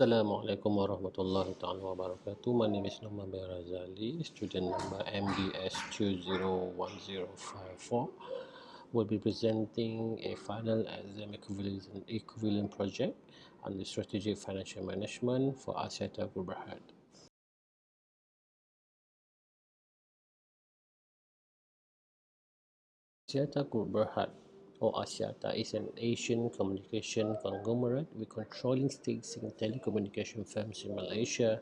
Assalamualaikum warahmatullahi taala wabarakatuh. My name is Noman bin Razali, student number MBS201054. Will be presenting a final exam equivalent, equivalent project on the strategic financial management for Berhad. Axiata Group Berhad or Axiata is an Asian communication conglomerate with controlling stakes in telecommunication firms in Malaysia,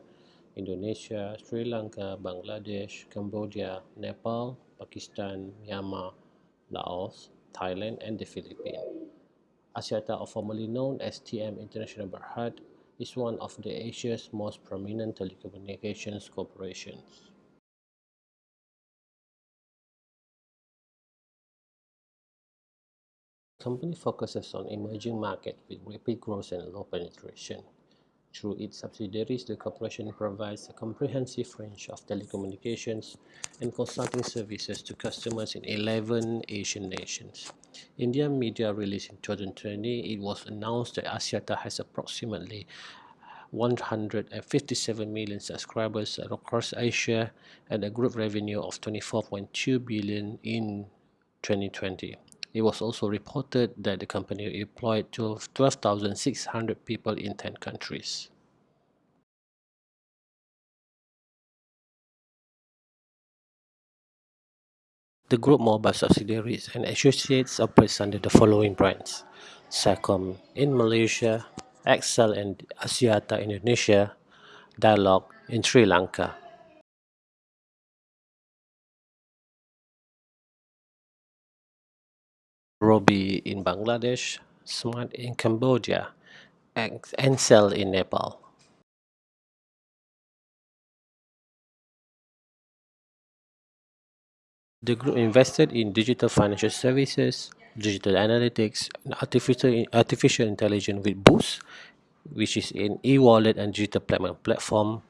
Indonesia, Sri Lanka, Bangladesh, Cambodia, Nepal, Pakistan, Myanmar, Laos, Thailand, and the Philippines. Axiata, or formerly known as TM International Berhad, is one of the Asia's most prominent telecommunications corporations. Company focuses on emerging markets with rapid growth and low penetration. Through its subsidiaries, the corporation provides a comprehensive range of telecommunications and consulting services to customers in 11 Asian nations. Indian media released in 2020, it was announced that Axiata has approximately 157 million subscribers across Asia and a group revenue of 24.2 billion in 2020. It was also reported that the company employed 12,600 people in 10 countries. The group mobile subsidiaries and associates operates under the following brands. Celcom in Malaysia, XL and Axiata Indonesia, Dialog in Sri Lanka. Robi in Bangladesh, Smart in Cambodia, and Ncell in Nepal. The group invested in digital financial services, digital analytics, and artificial, artificial intelligence with Boost, which is an e-wallet and digital payment platform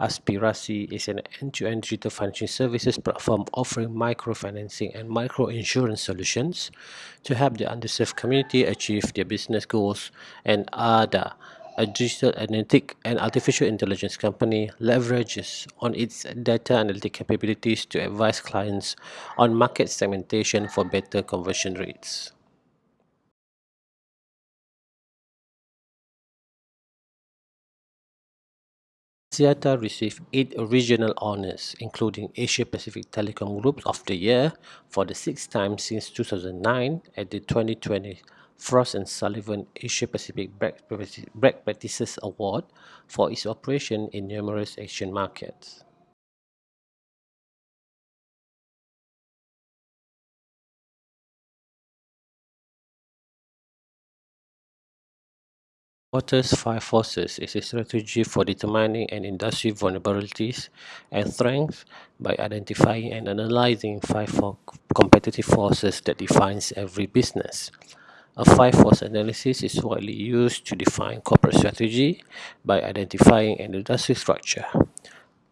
Aspirasi is an end-to-end digital financial services platform offering microfinancing and micro-insurance solutions to help the underserved community achieve their business goals. And ADA, a digital analytic and artificial intelligence company, leverages on its data analytic capabilities to advise clients on market segmentation for better conversion rates. Axiata received eight regional honours, including Asia Pacific Telecom Group of the Year for the sixth time since 2009 at the 2020 Frost and Sullivan Asia Pacific Best Practices Award for its operation in numerous Asian markets. Porter's Five Forces is a strategy for determining an industry vulnerabilities and strengths by identifying and analyzing five competitive forces that defines every business. A five-force analysis is widely used to define corporate strategy by identifying an industry structure.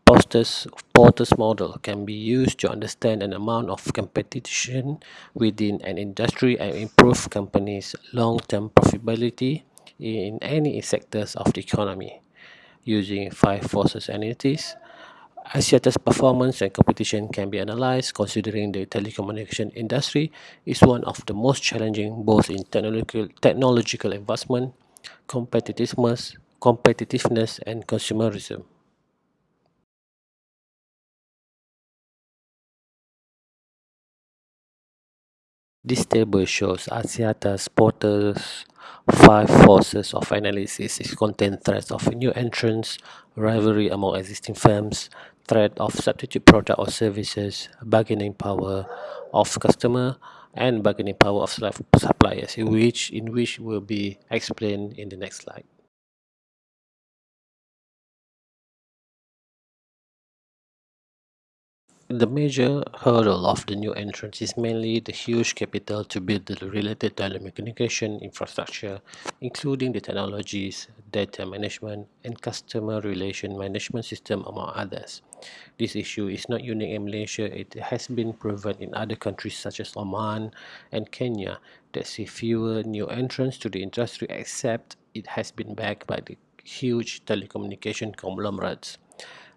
Porter's, Porter's model can be used to understand an amount of competition within an industry and improve companies' long-term profitability in any sectors of the economy. Using five forces analysis, Axiata's performance and competition can be analyzed considering the telecommunication industry is one of the most challenging both in technological, technological advancement, competitiveness, competitiveness and consumerism. This table shows Axiata's Porter's five forces of analysis. It contains threats of new entrants, rivalry among existing firms, threat of substitute product or services, bargaining power of customer, and bargaining power of suppliers, in which, in which will be explained in the next slide. The major hurdle of the new entrants is mainly the huge capital to build the related telecommunication infrastructure, including the technologies, data management, and customer relation management system, among others. This issue is not unique in Malaysia. It has been proven in other countries such as Oman and Kenya that see fewer new entrants to the industry except it has been backed by the huge telecommunication conglomerates.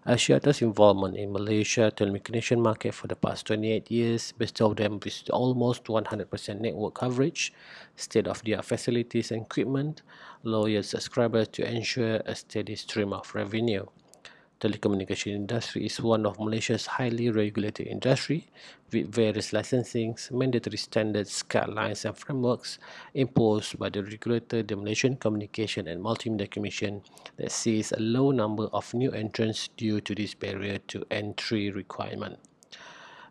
Axiata's involvement in Malaysia telecommunication market for the past 28 years bestowed them with almost 100% network coverage, state-of-the-art facilities and equipment, loyal subscribers to ensure a steady stream of revenue telecommunication industry is one of Malaysia's highly regulated industry with various licensings, mandatory standards, guidelines and frameworks imposed by the regulator, the Malaysian Communication and Multimedia Commission that sees a low number of new entrants due to this barrier to entry requirement.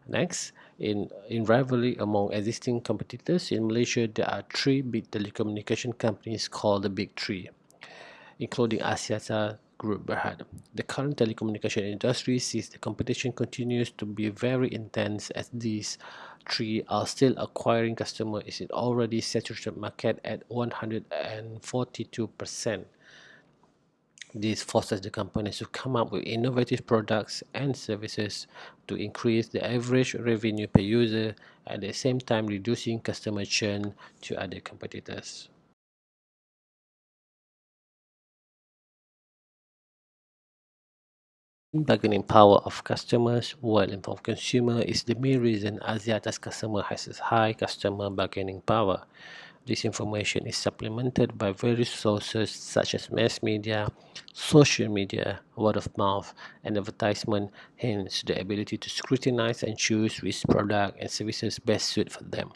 Next, in, in rivalry among existing competitors in Malaysia, there are three big telecommunication companies called the Big Three, including Axiata, Group Berhad. The current telecommunication industry sees the competition continues to be very intense as these three are still acquiring customers in already saturated market at 142%. This forces the companies to come up with innovative products and services to increase the average revenue per user at the same time reducing customer churn to other competitors. Bargaining power of customers well informed consumer is the main reason Axiata's customer has a high customer bargaining power. This information is supplemented by various sources such as mass media, social media, word of mouth, and advertisement, hence the ability to scrutinize and choose which product and services best suit for them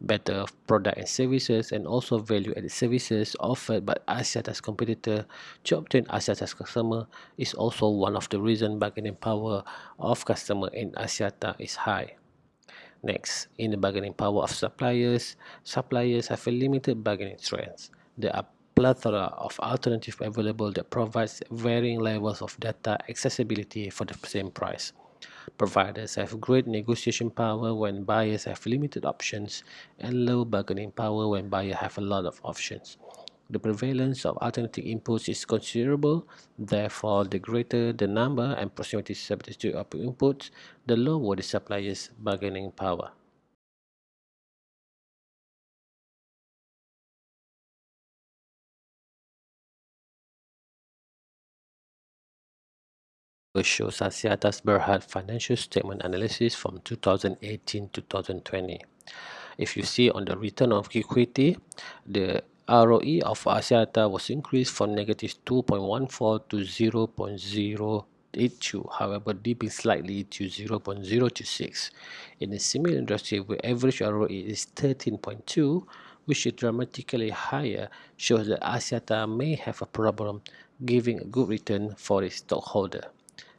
better product and services and also value-added services offered by Axiata's competitor to obtain Axiata's customer is also one of the reasons bargaining power of customer in Axiata is high. Next, in the bargaining power of suppliers, suppliers have a limited bargaining strength. There are plethora of alternatives available that provides varying levels of data accessibility for the same price. Providers have great negotiation power when buyers have limited options and low bargaining power when buyers have a lot of options. The prevalence of alternative inputs is considerable, therefore the greater the number and proximity substitute of inputs, the lower the supplier's bargaining power. Shows Axiata's Berhad financial statement analysis from 2018-2020. If you see on the return of equity, the ROE of Axiata was increased from negative 2.14 to 0.082, however dipping slightly to 0.026. In a similar industry where average ROE is 13.2, which is dramatically higher, shows that Axiata may have a problem giving a good return for its stockholder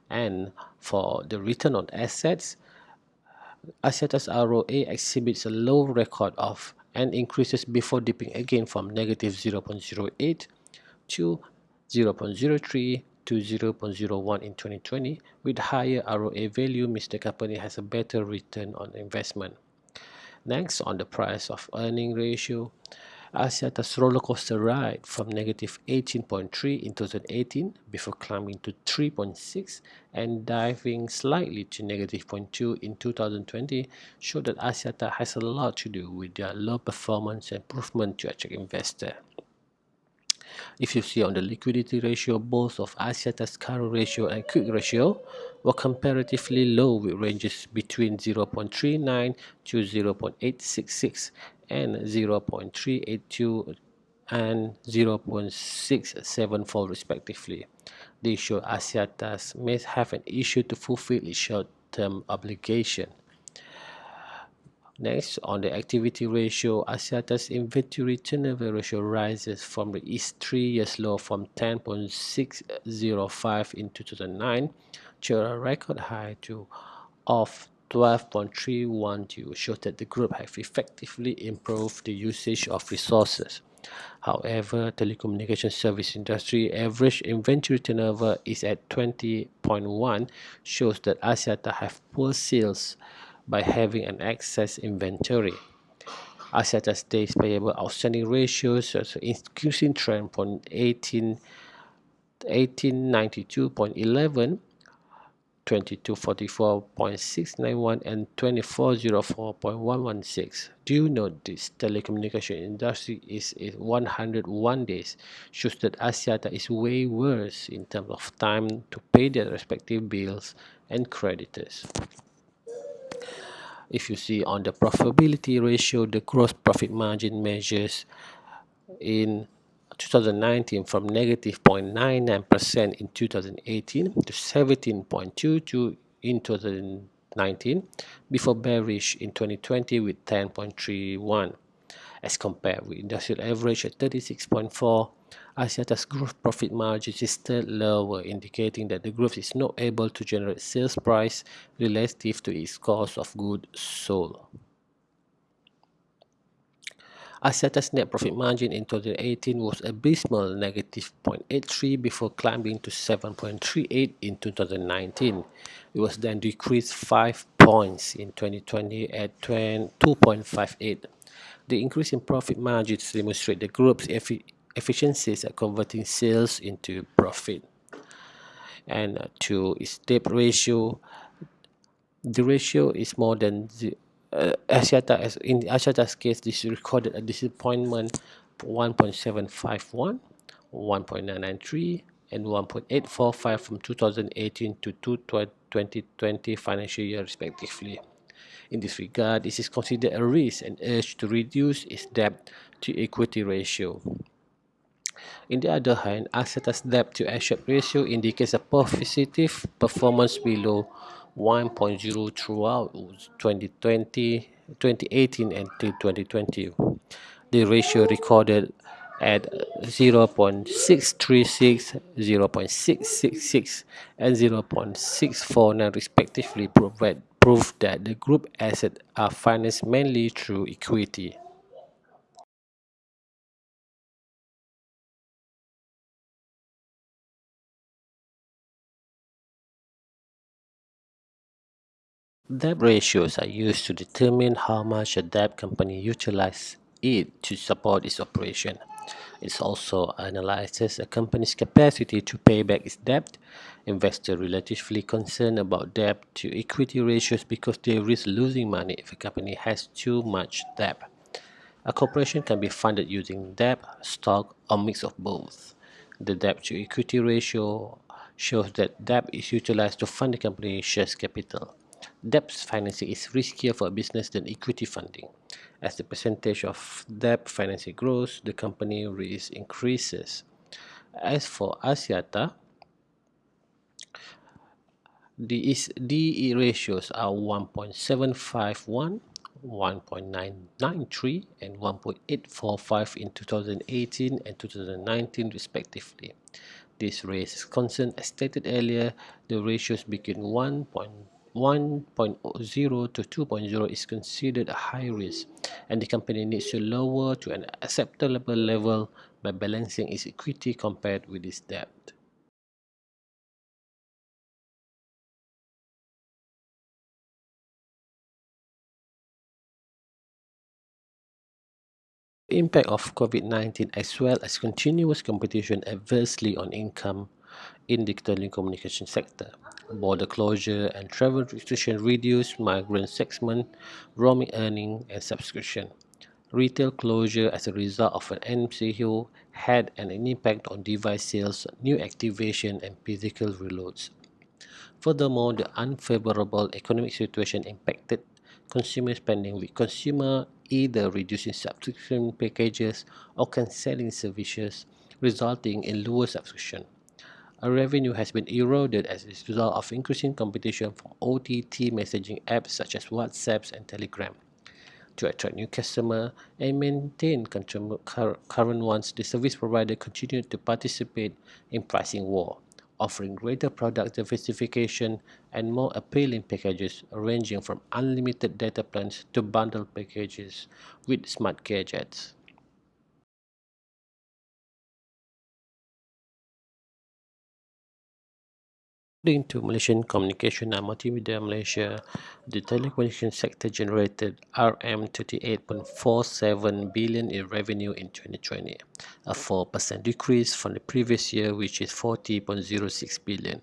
and for the return on assets, Axiata's ROA exhibits a low record of and increases before dipping again from negative 0.08 to 0.03 to 0.01 in 2020 with higher ROA value the company has a better return on investment. Next on the price of earning ratio, Axiata's roller coaster ride from negative 18.3 in 2018 before climbing to 3.6 and diving slightly to negative 0.2 in 2020 showed that Axiata has a lot to do with their low performance improvement to attract investor. If you see on the liquidity ratio, both of Axiata's current ratio and quick ratio were comparatively low with ranges between 0.39 to 0.866 and 0.382 and 0.674 respectively. These show Axiata's may have an issue to fulfill its short-term obligation. Next, on the activity ratio, Axiata's inventory turnover ratio rises from the its three years low from 10.605 in 2009 to a record high to of 12.312 shows that the group have effectively improved the usage of resources. However, telecommunication service industry average inventory turnover is at 20.1 shows that Axiata have poor sales by having an excess inventory. Axiata's days payable outstanding ratios an increasing trend from 18 1892.11 2244.691 and 2404.116. Do you know this telecommunication industry is 101 days shows that Axiata is way worse in terms of time to pay their respective bills and creditors. If you see on the profitability ratio, the gross profit margin measures in 2019 from negative 0.99% in 2018 to 17.22 in 2019 before bearish in 2020 with 10.31 as compared with industrial average at 36.4 Axiata's gross profit margin is still lower indicating that the group is not able to generate sales price relative to its cost of goods sold. Axiata's net profit margin in 2018 was abysmal negative 0.83 before climbing to 7.38 in 2019. It was then decreased 5 points in 2020 at 2.58. The increase in profit margins demonstrate the group's effi efficiencies at converting sales into profit. And uh, to its debt ratio, the ratio is more than uh, Axiata, as in Axiata's case, this recorded a disappointment 1.751, 1.993, and 1.845 from 2018 to 2020 financial year respectively. In this regard, this is considered a risk and urged to reduce its debt to equity ratio. In the other hand, Axiata's debt to asset ratio indicates a positive performance below 1.0 throughout 2020, 2018 and 2020. The ratio recorded at 0 0.636, 0 0.666 and 0 0.649 respectively provide proof that the group assets are financed mainly through equity. Debt ratios are used to determine how much a debt company utilizes it to support its operation. It also analyzes a company's capacity to pay back its debt. Investors are relatively concerned about debt to equity ratios because they risk losing money if a company has too much debt. A corporation can be funded using debt, stock, or a mix of both. The debt to equity ratio shows that debt is utilized to fund the company's share capital. Debt financing is riskier for a business than equity funding. As the percentage of debt financing grows, the company risk increases. As for Axiata, the DE ratios are 1.751, 1.993 and 1.845 in 2018 and 2019 respectively. This raises concern as stated earlier, the ratios between 1. 1.0 to 2.0 is considered a high risk and the company needs to lower to an acceptable level by balancing its equity compared with its debt. The impact of COVID-19 as well as continuous competition adversely on income in the telecommunication sector. Border closure and travel restriction reduced migrant segment, roaming earning and subscription. Retail closure as a result of an MCO had an impact on device sales, new activation and physical reloads. Furthermore, the unfavorable economic situation impacted consumer spending with consumer either reducing subscription packages or cancelling services, resulting in lower subscription. Our revenue has been eroded as a result of increasing competition from OTT messaging apps such as WhatsApp and Telegram. To attract new customers and maintain current ones, the service provider continued to participate in pricing war, offering greater product diversification and more appealing packages ranging from unlimited data plans to bundle packages with smart gadgets. According to Malaysian Communication and Multimedia Malaysia, the telecommunication sector generated RM38.47 billion in revenue in 2020, a 4% decrease from the previous year which is 40.06 billion.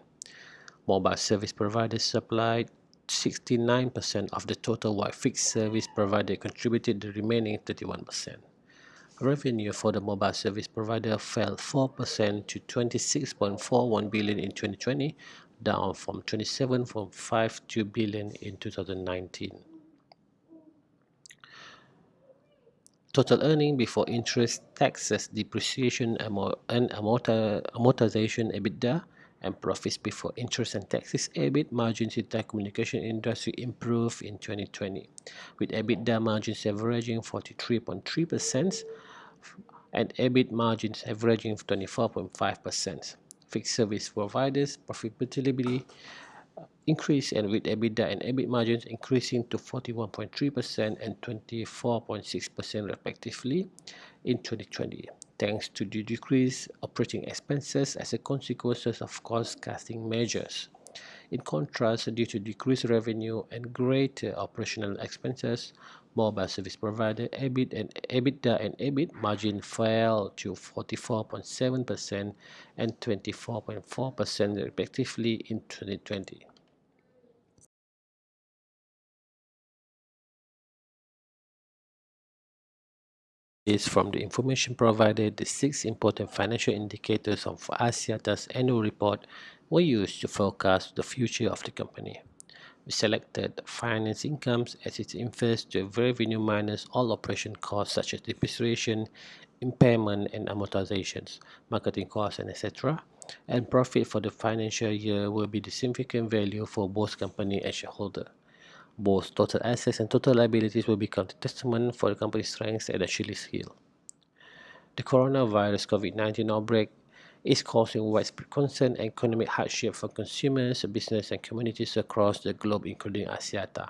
Mobile service providers supplied 69% of the total while fixed service provider contributed the remaining 31%. Revenue for the mobile service provider fell 4% to 26.41 billion in 2020, down from 27.52 billion in 2019. Total earning before interest, taxes, depreciation and amortization EBITDA and profits before interest and taxes EBIT margins in the telecommunication industry improved in 2020, with EBITDA margins averaging 43.3% and EBIT margins averaging 24.5%. Service providers profitability increased and with EBITDA and EBIT margins increasing to 41.3% and 24.6% respectively in 2020, thanks to the decreased operating expenses as a consequence of cost-cutting measures. In contrast, due to decreased revenue and greater operational expenses, mobile service provider EBIT and EBITDA and EBIT margin fell to 44.7% and 24.4% respectively in 2020. is from the information provided, the six important financial indicators of Axiata's annual report were used to forecast the future of the company. We selected finance incomes as it infers to revenue minus all operation costs such as depreciation, impairment and amortizations, marketing costs and etc. And profit for the financial year will be the significant value for both company and shareholder. Both total assets and total liabilities will become the testament for the company's strength and Achilles heel. The coronavirus COVID-19 outbreak is causing widespread concern and economic hardship for consumers, business and communities across the globe, including Axiata.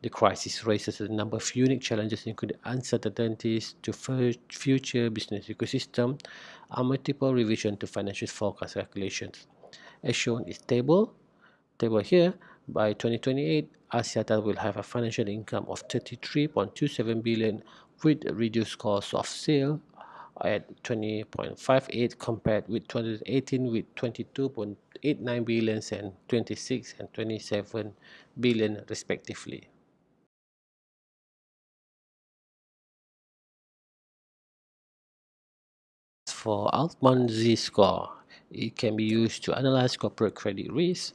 The crisis raises a number of unique challenges, including uncertainties to future business ecosystem and multiple revision to financial forecast calculations. As shown in table, table here, by 2028, Axiata will have a financial income of 33.27 billion with reduced cost of sale at 20.58 compared with 2018 with 22.89 billion and 26 and 27 billion respectively. For Altman Z score, it can be used to analyze corporate credit risk,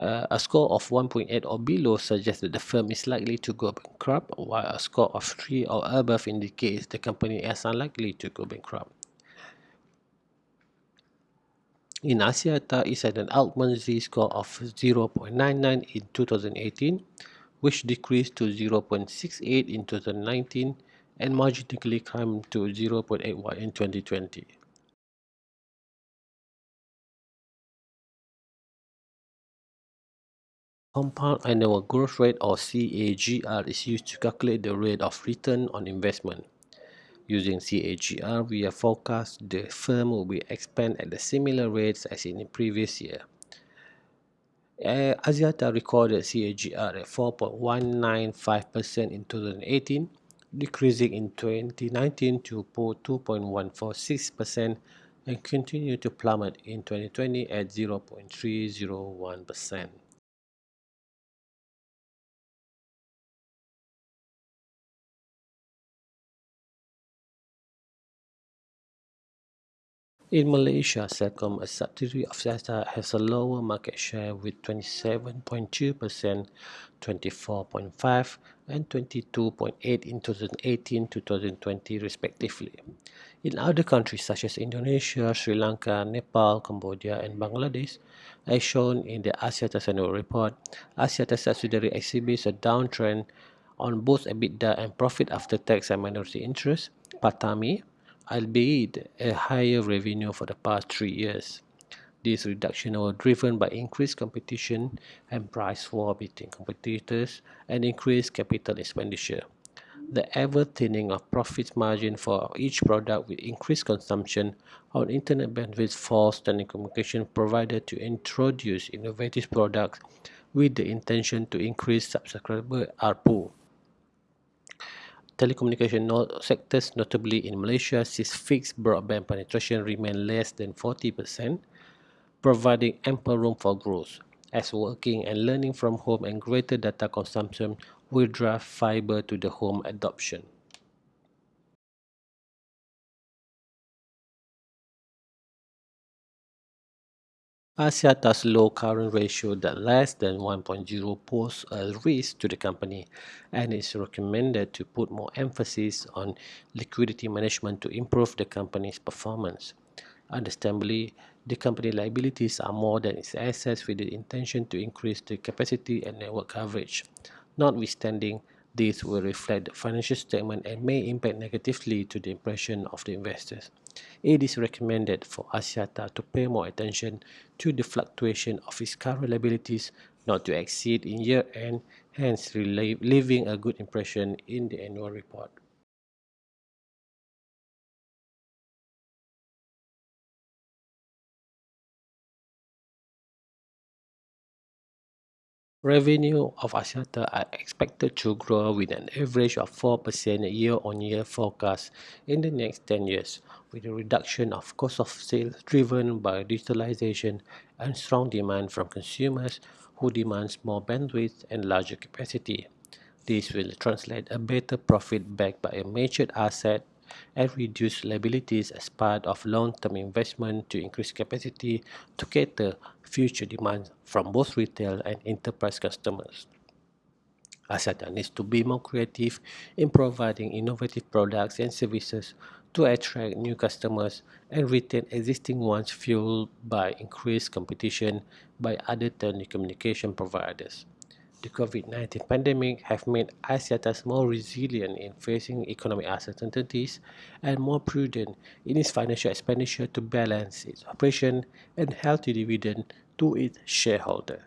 uh, a score of 1.8 or below suggests that the firm is likely to go bankrupt, while a score of 3 or above indicates the company is unlikely to go bankrupt. In Axiata, it had an Altman Z score of 0.99 in 2018, which decreased to 0.68 in 2019 and marginally climbed to 0.81 in 2020. Compound annual growth rate or CAGR is used to calculate the rate of return on investment. Using CAGR, we have forecast the firm will be expand at the similar rates as in the previous year. Eh, Axiata recorded CAGR at 4.195% in 2018, decreasing in 2019 to 2.146% and continued to plummet in 2020 at 0.301%. In Malaysia, Celcom, a subsidiary of Axiata, has a lower market share with 27.2%, 24.5% and 22.8% in 2018-2020 respectively. In other countries such as Indonesia, Sri Lanka, Nepal, Cambodia and Bangladesh, as shown in the Axiata annual report, Axiata subsidiary exhibits a downtrend on both EBITDA and profit after tax and minority interest, PATAMI, albeit a higher revenue for the past three years. This reduction was driven by increased competition and price war between competitors and increased capital expenditure. The ever-thinning of profit margin for each product with increased consumption on internet bandwidth forced telecommunication provider to introduce innovative products with the intention to increase subscriber ARPU telecommunication sectors, notably in Malaysia, sees fixed broadband penetration remain less than 40%, providing ample room for growth, as working and learning from home and greater data consumption will drive fiber to the home adoption. Axiata's low current ratio that less than 1.0 poses a risk to the company and is recommended to put more emphasis on liquidity management to improve the company's performance. Understandably, the company liabilities are more than its assets with the intention to increase the capacity and network coverage. Notwithstanding, this will reflect the financial statement and may impact negatively to the impression of the investors. It is recommended for Axiata to pay more attention to the fluctuation of its current liabilities not to exceed in year-end, hence leaving a good impression in the annual report. Revenue of Axiata are expected to grow with an average of 4% year-on-year forecast in the next 10 years, with a reduction of cost of sales driven by digitalization and strong demand from consumers who demands more bandwidth and larger capacity. This will translate a better profit backed by a matured asset and reduce liabilities as part of long-term investment to increase capacity to cater future demand from both retail and enterprise customers. Axiata needs to be more creative in providing innovative products and services to attract new customers and retain existing ones fueled by increased competition by other telecommunication providers. The COVID-19 pandemic have made Axiata more resilient in facing economic uncertainties and more prudent in its financial expenditure to balance its operation and healthy dividend to its shareholder.